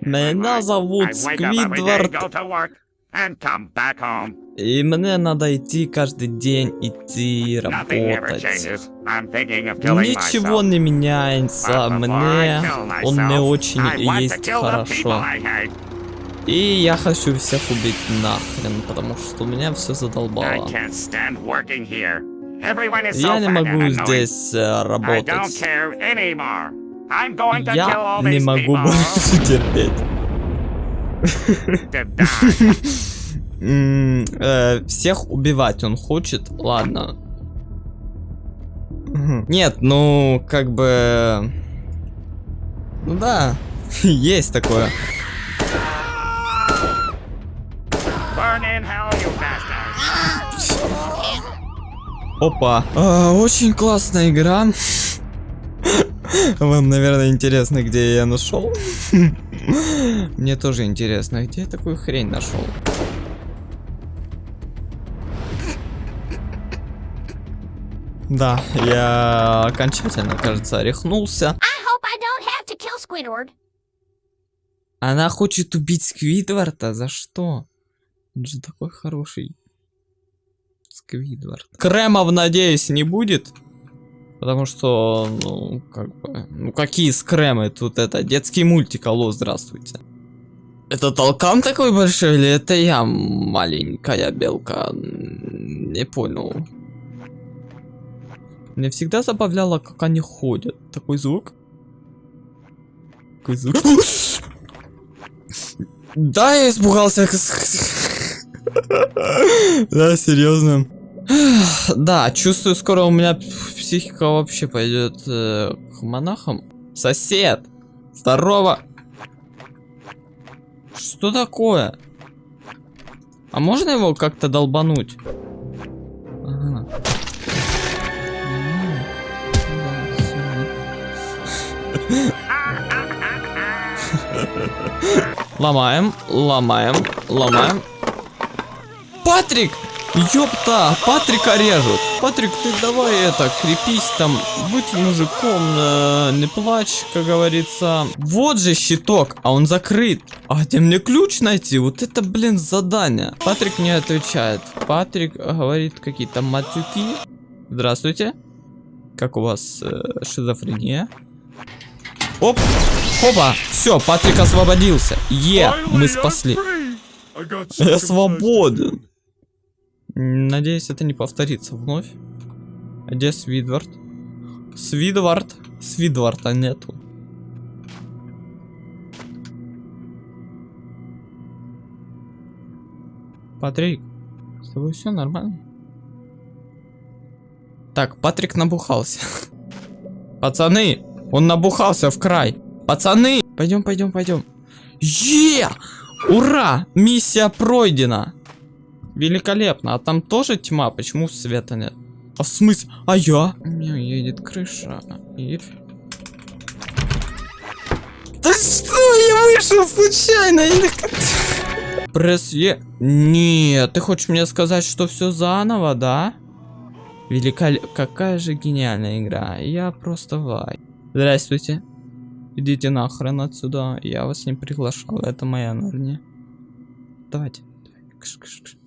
Меня зовут Сквидвард, и мне надо идти каждый день, идти работать. Ничего не меняется, мне он не очень есть хорошо. И я хочу всех убить нахрен, потому что меня все задолбало. Я не могу здесь э, работать. Я не могу больше терпеть. Э, Всех убивать он хочет, ладно. Нет, ну, как бы... Ну да, есть такое. Опа. А, очень классная игра. Вам, наверное, интересно, где я нашел. Мне тоже интересно, где я такую хрень нашел. Да, я окончательно, кажется, рехнулся. I I. Она хочет убить Сквидварда? За что? Он же такой хороший. Сквидвард. Кремов, надеюсь, не будет. Потому что, ну, как бы... Ну, какие скремы? Тут это, детский мультик, алло, здравствуйте. Это толкан такой большой или это я маленькая белка? Не понял. Мне всегда забавляло, как они ходят. Такой звук. Такой звук. Да, я испугался. Да, серьезно. Да, чувствую, скоро у меня психика вообще пойдет э, к монахам. Сосед! Здорово! Что такое? А можно его как-то долбануть? Ломаем, ломаем, ломаем. Патрик! Ёпта, Патрика режут. Патрик, ты давай это, крепись там, будь мужиком, э, не плачь, как говорится. Вот же щиток, а он закрыт. А где мне ключ найти? Вот это, блин, задание. Патрик не отвечает. Патрик говорит какие-то матюки. Здравствуйте. Как у вас э, шизофрения? Оп, опа, все, Патрик освободился. Е, мы спасли. Я свободен. Надеюсь, это не повторится вновь. А Где Свидвард? Свидвард? Свидварда нету. Патрик, с тобой все нормально? Так, Патрик набухался. Пацаны, он набухался в край. Пацаны, пойдем, пойдем, пойдем. Е! Ура! Миссия пройдена. Великолепно. А там тоже тьма? Почему света нет? А в смысле? А я? У меня едет крыша. И... Да что? Я вышел случайно. Я Пресс Е. Нет, ты хочешь мне сказать, что все заново, да? Великолепно. Какая же гениальная игра. Я просто вай. Здравствуйте. Идите нахрен отсюда. Я вас не приглашал. Это моя. Давайте. давайте. Кш, кш, кш.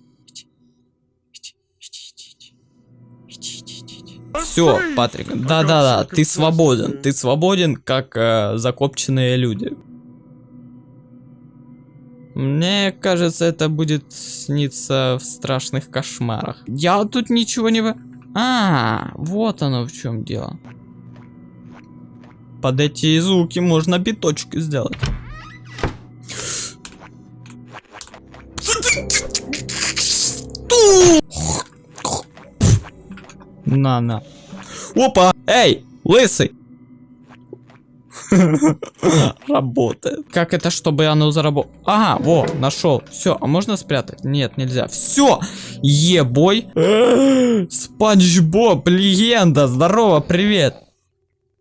Все, Патрик. Да-да-да, ты свободен. Ты свободен, как э, закопченные люди. Мне кажется, это будет сниться в страшных кошмарах. Я тут ничего не... вы- А, вот оно в чем дело. Под эти звуки можно биточки сделать. На, на. Опа! Эй, лысый! Работает. Как это, чтобы оно заработало? Ага, во, нашел. Все, а можно спрятать? Нет, нельзя. Все! Ебой! Спанч Боб, легенда! Здорово, привет!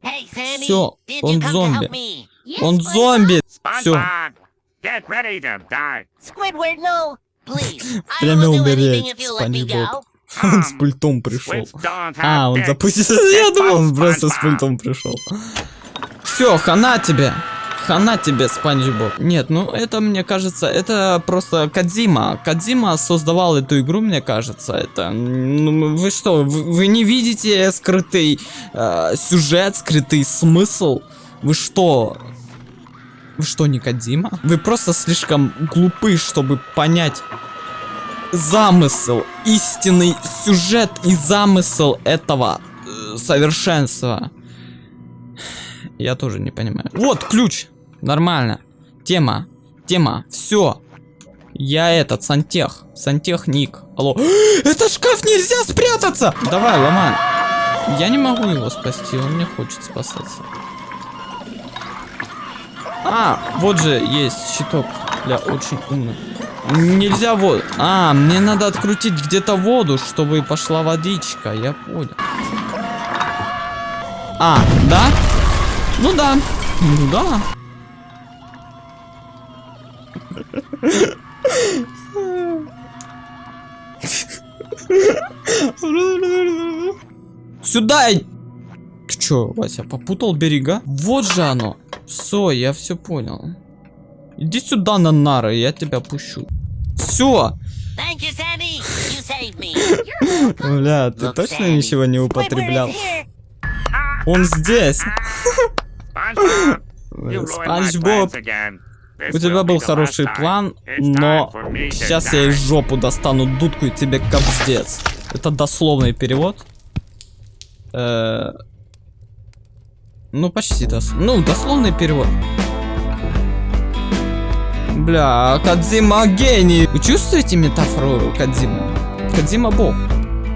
Did он to зомби. Он зомби! Все. SpongeBob, get ready to die. Squidward, no. Please. I Прямо will do умереть, anything if you let me Спанч go. Он с пультом пришел. А, он запустился. Я думал, он просто с пультом пришел. Все, хана тебе. Хана тебе, Спанч Боб. Нет, ну это, мне кажется, это просто Кадзима. Кадзима создавал эту игру, мне кажется. Это, ну, вы что, вы, вы не видите скрытый э, сюжет, скрытый смысл? Вы что? Вы что, не Кадзима? Вы просто слишком глупы, чтобы понять замысел, истинный сюжет и замысел этого э, совершенства. Я тоже не понимаю. Вот ключ. Нормально. Тема. Тема. Все. Я этот, сантех. Сантехник. Алло. Это шкаф нельзя спрятаться! Давай, ломай. Я не могу его спасти, он не хочет спасаться. А, вот же есть щиток для очень умных. Нельзя воду. А, мне надо открутить где-то воду, чтобы пошла водичка. Я понял. А, да? Ну да. Ну да. Сюда! Ты чё, Вася, попутал берега? Вот же оно. Все, я все понял. Иди сюда на нары, я тебя пущу. Все. Бля, ты точно ничего не употреблял? Он здесь. Спанч Боб, у тебя был хороший план, но сейчас я из жопу достану дудку и тебе капздец. Это дословный перевод. Э, Ну, почти дос... Ну, дословный перевод. Бля, Кадзима гений. Вы чувствуете метафору Кадзиму? Кадзима бог.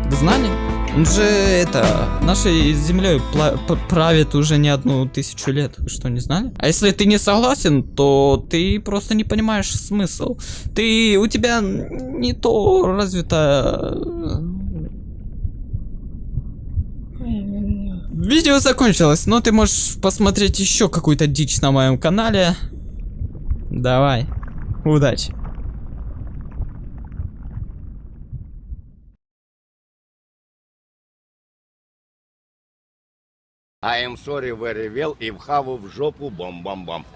Вы знали? Он же это нашей землей правит уже не одну тысячу лет. Вы что, не знали? А если ты не согласен, то ты просто не понимаешь смысл. Ты у тебя не то развито. Видео закончилось, но ты можешь посмотреть еще какую-то дичь на моем канале. Давай. Удачи. I am sorry very well if have в жопу бом-бом-бом.